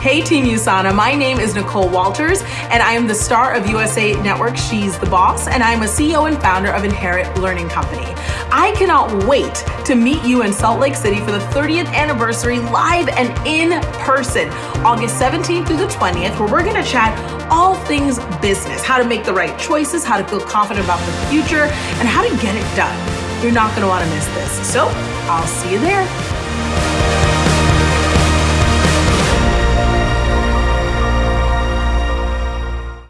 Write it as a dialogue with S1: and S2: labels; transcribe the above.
S1: Hey Team USANA, my name is Nicole Walters and I am the star of USA Network She's the Boss and I'm a CEO and founder of Inherit Learning Company. I cannot wait to meet you in Salt Lake City for the 30th anniversary live and in person, August 17th through the 20th, where we're gonna chat all things business, how to make the right choices, how to feel confident about the future, and how to get it done. You're not gonna wanna miss this. So I'll see you there.